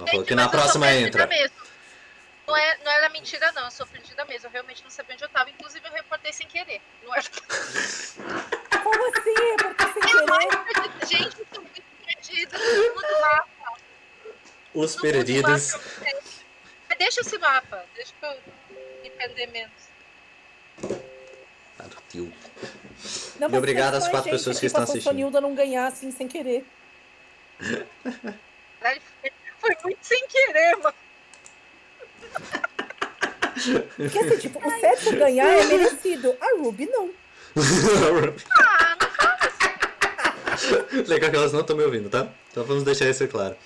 Ela falou que na próxima entra. Mesmo. Não, é, não era mentira, não. Eu sou perdida mesmo. Eu realmente não sabia onde eu tava. Inclusive, eu reportei sem querer. Não era... Como assim? Reportei sem querer? Gente, eu tô muito perdida. Todo mapa. Os perdidos. Deixa esse mapa. Deixa eu me perder menos. Partiu. Não, E obrigado às quatro gente, pessoas que tipo, estão a assistindo. Sonilda não ganhar assim sem querer. Foi- muito sem querer, mano. Porque assim, tipo, o Sérgio ganhar é merecido. A Ruby não. Ah, não fala assim. Legal que elas não estão me ouvindo, tá? Então vamos deixar isso claro.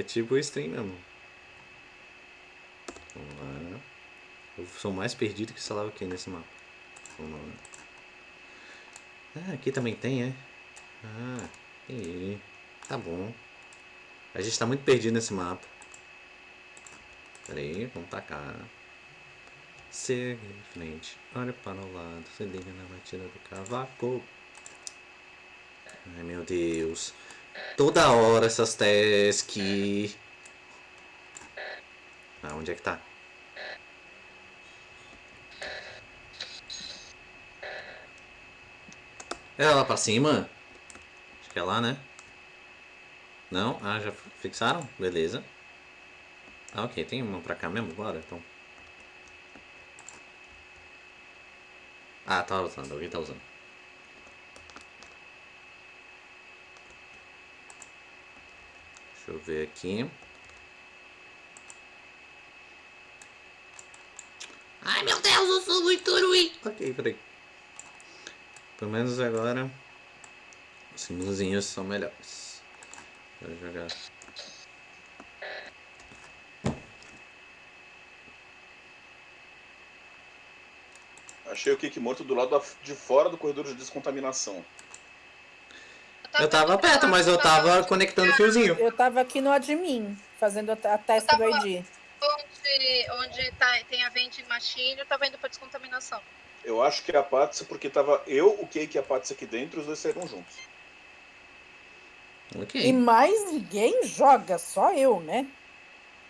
É tipo o stream mesmo. Vamos lá. Eu sou mais perdido que sei que nesse mapa. Vamos lá. Ah, aqui também tem, é? Ah, entendi. Tá bom. A gente tá muito perdido nesse mapa. Pera aí, vamos cá. Segue em frente, olha para o lado, se liga na batida do cavaco. Ai meu Deus. Toda hora essas tasks. Ah, onde é que tá? É lá pra cima? Acho que é lá, né? Não? Ah, já fixaram? Beleza. Ah, ok. Tem uma pra cá mesmo? Bora, então. Ah, tá usando. Alguém tá usando. Deixa eu ver aqui. Ai, meu Deus, eu sou muito ruim. Ok, peraí. Pelo menos agora os símbolozinhos são melhores. Vou jogar. Achei o Kik morto do lado de fora do corredor de descontaminação. Eu tava perto, mas eu tava conectando o fiozinho. Eu tava aqui no admin, fazendo a, a teste do ID. Onde, onde tá, tem a vending machine, eu tava indo pra descontaminação. Eu acho que é a Patsy, porque tava eu, o Cake e a Patsy aqui dentro, os dois saíram juntos. E Ok. mais ninguém joga, só eu, né?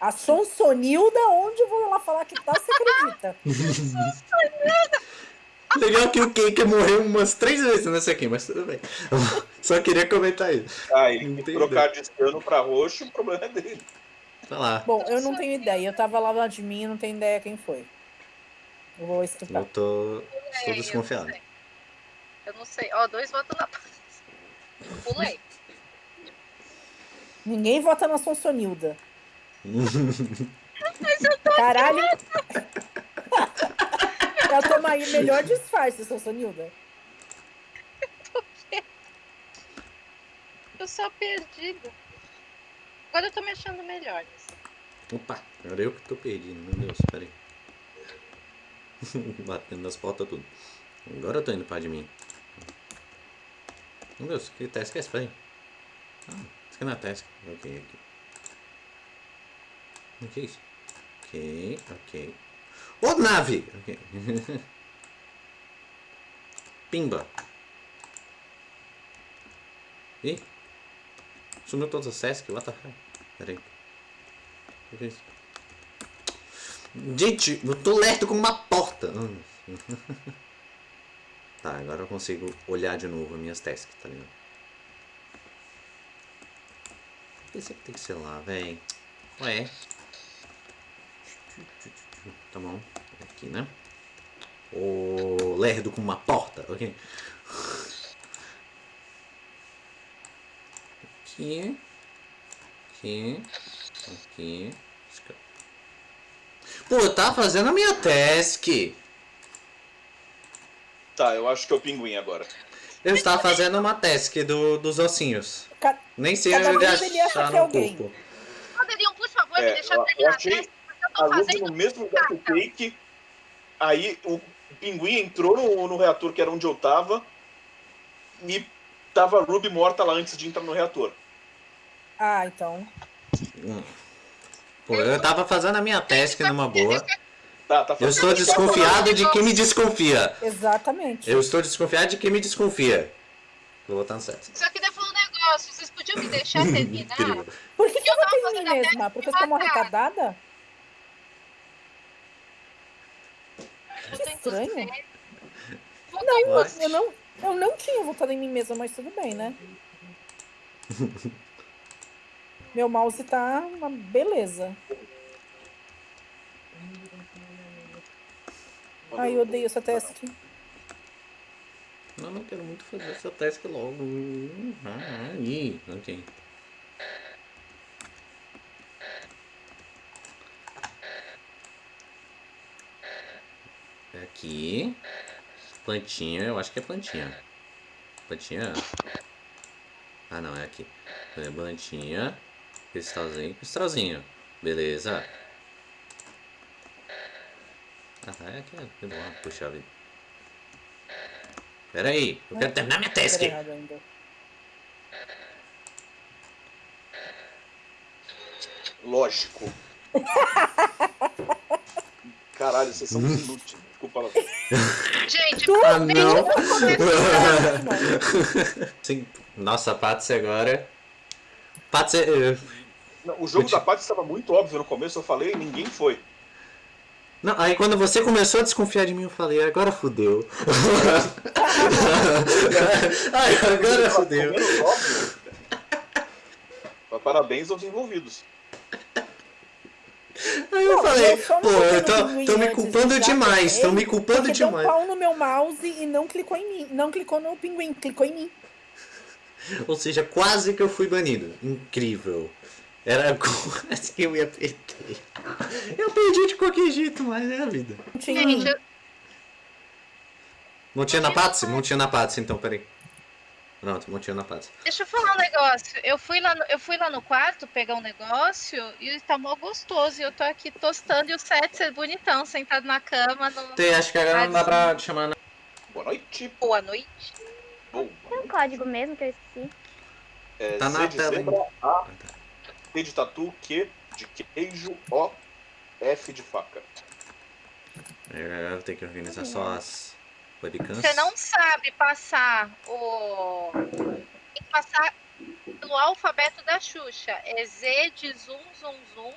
A Sonsonilda, onde eu vou lá falar que tá, você acredita? Legal que o Cake morreu umas três vezes nessa aqui, mas tudo bem. Só queria comentar isso. Ah, ele Entendi. trocar de ciano pra roxo, o problema é dele. Vai lá. Bom, eu não tenho ideia. Eu tava lá no admin e não tenho ideia quem foi. Eu vou escutar. Eu tô. Eu não desconfiado. sei. Eu não sei. Ó, dois votos na paz. Pulei. Ninguém vota na Sonsonilda. Caralho! Ela toma aí melhor disfarce, Sonsonilda. Eu sou perdida. Agora eu tô me achando melhor. Opa, agora eu que tô perdido, meu Deus, peraí. Batendo nas portas tudo. Agora eu tô indo pra de mim. Meu Deus, que task é esse? Peraí. Ah, isso aqui não é task. Ok, aqui. O que é isso? Ok, ok. Ô, nave! Pimba. Ih. Sumiu todas as tasks? What the hell? Peraí. O que é isso? Gente, eu tô lerdo como uma porta. Tá, agora eu consigo olhar de novo as minhas tasks, tá ligado? Esse aqui tem que ser lá, véi. Ué. Tá bom. Aqui, né? Ô, lerdo como uma porta, ok? Aqui. Aqui. Aqui. Pô, eu tava fazendo a minha task. Tá, eu acho que é o pinguim agora. Eu estava fazendo uma task do, dos ossinhos. Ca- Nem sei onde achar no alguém. corpo. Poderiam, por favor, É, me deixar eu- eu terminar achei a porque eu A tô Ruby no mesmo lugar que o Cake. Aí o pinguim entrou no, no reator que era onde eu tava. E tava a Ruby morta lá antes de entrar no reator. Ah, então. Pô, eu tava fazendo a minha task numa boa. Tá, tá Eu estou desconfiado de quem me desconfia. Exatamente. Eu estou desconfiado de quem me desconfia. Vou botar no certo. Só que daí foi um negócio, vocês podiam me deixar terminar? Por que, que eu mim a mesma? Porque eu matar. arrecadada? Eu Que tento estranho. Não, What? eu não, eu não tinha votado em mim mesma, mas tudo bem, né? Meu mouse tá uma beleza. Ai, eu odeio essa task. Não, não quero muito fazer essa task logo. Ah, Ih, ok. Aqui. Plantinha, eu acho que é plantinha. Plantinha. Ah não, é aqui. É plantinha. Cristalzinho, cristalzinho. Beleza. Ah, é aqui. é bom. Puxa vida. Pera aí, eu quero terminar minha task. Tá. Lógico. Caralho, vocês são inúteis. Desculpa. Ela... Gente, Ah, não. Não, Sim. Nossa, Patsy agora. Patsy. Não, o jogo Eu te- da parte estava muito óbvio no começo, eu falei e ninguém foi. Não, aí quando você começou a desconfiar de mim, eu falei, agora fudeu. Ai, agora fudeu. Óbvio. Parabéns aos envolvidos. Aí eu Não, falei, eu pô, no estão pinguim me culpando demais, estão me culpando Porque deu um demais. pau no meu mouse e não clicou em mim. Não clicou no pinguim, clicou em mim. Ou seja, quase que eu fui banido. Incrível. Era quase que eu ia perder. Eu perdi de qualquer jeito, mas é a vida. Não tinha gente, eu- Não tinha na Patsy? Não tinha na Patsy, então, peraí. Pronto, não tinha na Patsy. deixa eu falar um negócio. Eu fui, lá no, eu fui lá no quarto pegar um negócio e tá mó gostoso. E eu tô aqui tostando e o set é bonitão, sentado na cama. No... Tem, acho que agora não dá pra te chamar. né? Boa noite. Boa noite. Boa Tem um noite. código mesmo que eu esqueci. É, Tá na Z de tela, zebra, A, T de tatu, Q de queijo, O, F de faca. Eu vou ter que organizar só as webcams. Você não sabe passar o. Tem que passar pelo alfabeto da Xuxa. É Z de zum, zum, zum.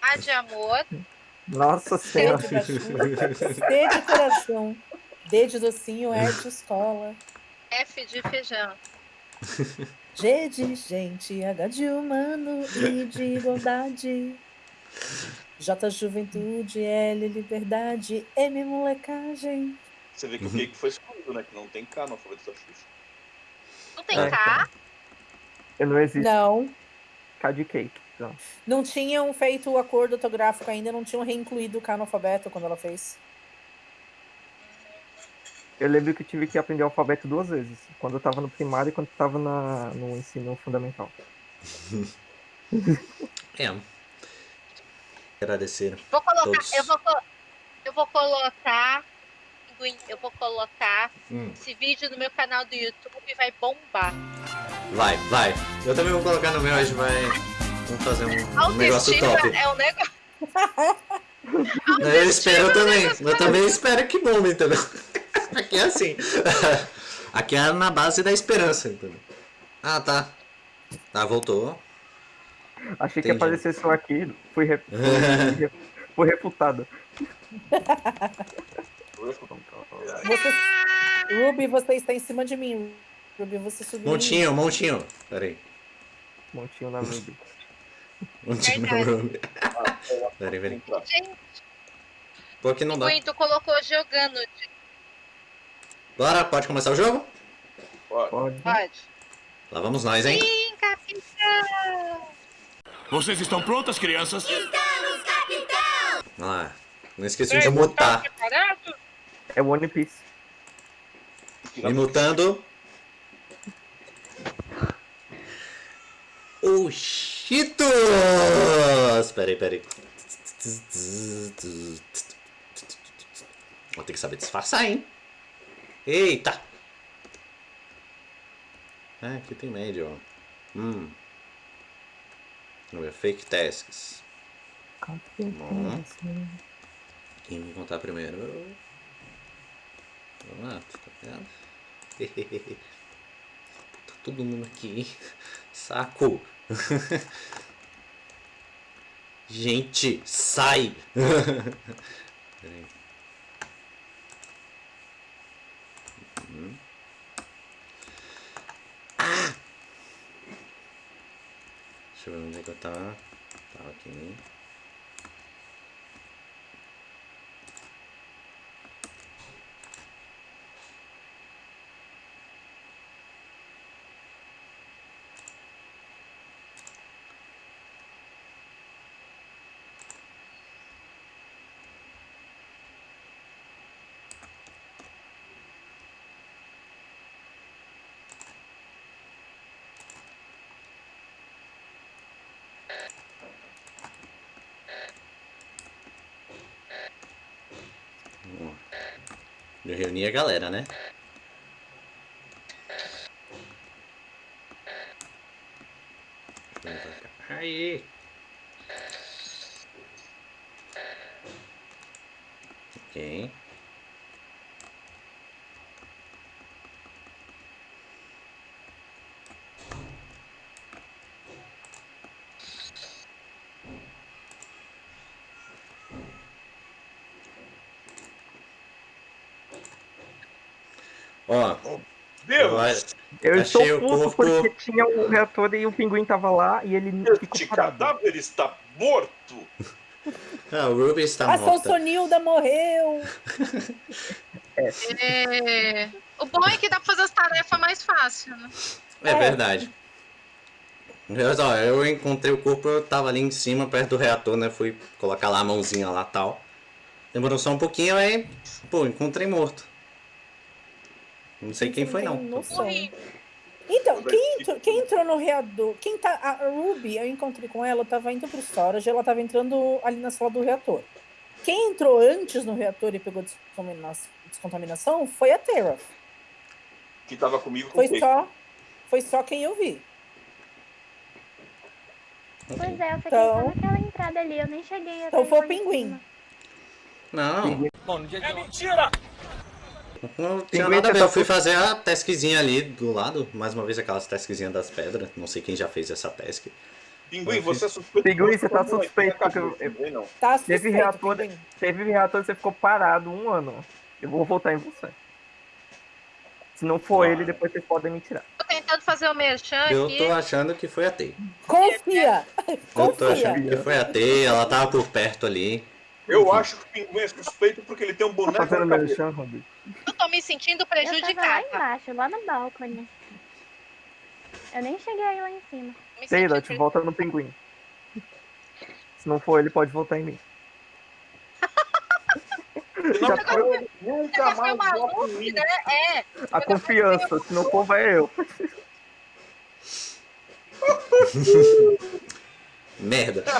A de amor. Nossa senhora. C de coração, D de docinho, E de escola, F de feijão. G de gente, H de humano, I de igualdade, J juventude, L liberdade, M molecagem. Você vê que Uhum. o cake foi excluído, né? Que não tem K no alfabeto da Xuxa. Não tem É, K. Não existe Não, K de cake. Não. não tinham feito o acordo ortográfico ainda, não tinham reincluído o K no alfabeto quando ela fez. Eu lembro que eu tive que aprender o alfabeto duas vezes. Quando eu tava no primário e quando eu tava na, no ensino fundamental. É. Agradecer. Vou colocar. Todos. Eu vou, eu vou colocar. Pinguim, Eu vou colocar Hum, esse vídeo no meu canal do YouTube e vai bombar. vai, vai. Eu também vou colocar no meu, a gente vai. Vamos fazer um, um negócio top. é um negócio. Eu espero também. Eu também espero que bombe, entendeu? Aqui é assim. Aqui é na base da esperança, entendeu? Ah, tá. Tá, voltou. Achei que Entendi. aparecer só aqui. Fui, re... fui, fui refutado. Você, Ruby, você está em cima de mim. Ruby, você subiu. Montinho, montinho. Pera aí. Montinho na Ruby. Montinho Verdade. Ruby. Pera aí, pera aí. Entrar. Gente, Pô, aqui não dá. Tu colocou jogando. Bora, pode começar o jogo? Pode. Pode. Lá vamos nós, hein? Sim, capitão. Vocês estão prontas, crianças? Vamos lá. Não esqueci Ei, de tá mutar. preparado? É One Piece. Me mutando. O Cheetos! Pera aí, pera aí. Vou ter que saber disfarçar, hein? Eita! Ah, aqui tem médio, ó. Hum. Vamos ver, fake tasks. Esse? Quem vai contar primeiro? Vamos lá, tá vendo? Tá todo mundo aqui. Saco! Gente, sai! Peraí. Uhum. Ah! Deixa eu ver onde é que eu tava. Tava aqui. Eu reuni a galera, né? Aí! Ok. Ó, Deus! Eu Achei estou o puto corpo- porque tinha um reator e o pinguim tava lá e ele ficou Este cadáver está morto! ah, o Ruby está A morta. Sonsonilda morreu. É, O bom é que dá pra fazer as tarefas mais fácil, né? É verdade. Mas, ó, eu encontrei o corpo, eu tava ali em cima, perto do reator, né? Fui colocar lá a mãozinha lá tal. Demorou só um pouquinho, aí, pô, encontrei morto. Não sei quem foi, não. Morri. Então, quem entrou, quem entrou no reator? Quem tá. A Ruby, eu encontrei com ela, eu tava indo pro storage, ela tava entrando ali na sala do reator. Quem entrou antes no reator e pegou descontamina- descontaminação foi a Terra. Que tava comigo com Foi o só, foi só quem eu vi. Pois é, eu fiquei Então- só naquela entrada ali, eu nem cheguei Então foi o pinguim. cima. Não, É mentira! Não tinha nada a ver. tá Eu fui fazer a taskzinha ali do lado. Mais uma vez aquelas taskzinhas das pedras. Não sei quem já fez essa task. Pinguim, você é suspeito. Pinguim, você tá suspeito, porque eu- não. Tá Teve suspeito, reator, pinguim. teve reator você ficou parado um ano. Eu vou votar em você. Se não for Ah. ele, depois vocês podem me tirar. Tô tentando fazer o merchan Eu aqui. tô achando que foi a T. Confia! Eu tô Confia! achando que foi a T, ela tava por perto ali. Eu acho que o Pinguim é suspeito porque ele tem um Tá boneco fazendo na merchan, Ruby? Eu tô me sentindo Eu tava lá prejudicada. embaixo, lá no balcone. Eu nem cheguei aí lá em cima. Taylor, te volta no pinguim. Se não for ele, pode votar em mim. Não, Já foi nunca mais mim. né? É. a confiança. Se não for, vai eu. Merda.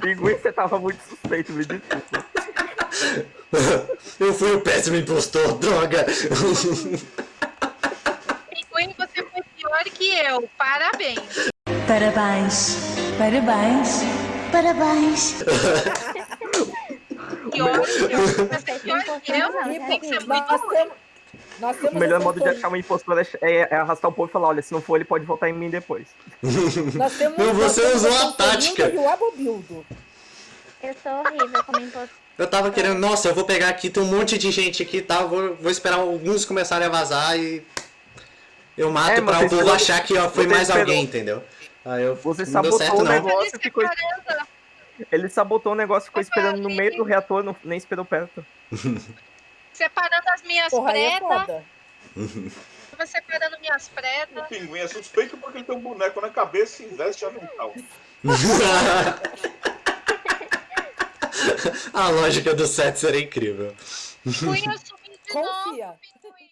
Pinguim, você tava muito suspeito, me desculpa. Eu fui o péssimo impostor, droga! Pinguim, você foi pior que eu. Parabéns. Parabéns, parabéns, parabéns. Pior que eu. Você é pior que eu. Tem que ser muito ruim. O melhor modo de achar um impostor é, é- é arrastar o povo e falar, olha, se não for ele, pode votar em mim depois. Nós temos, você usou a tática. E o Abobildo. Eu sou horrível como impostor. Eu tava querendo, nossa, eu vou pegar aqui, tem um monte de gente aqui e tal, vou, vou esperar alguns começarem a vazar e. Eu mato É, pra o povo achar que ó, foi mais esperou- alguém, entendeu? Aí eu Você não deu sabotou certo o não. negócio. E ficou- separando. Ele sabotou o negócio, ficou esperando no ali. meio do reator, não, nem esperou perto. Separando as minhas Porra, é pretas. Tava separando minhas O pretas. Pinguim é suspeito porque ele tem um boneco na cabeça e veste avental. a lógica do set seria incrível. Fui assumir de novo. Confia. Pinguim.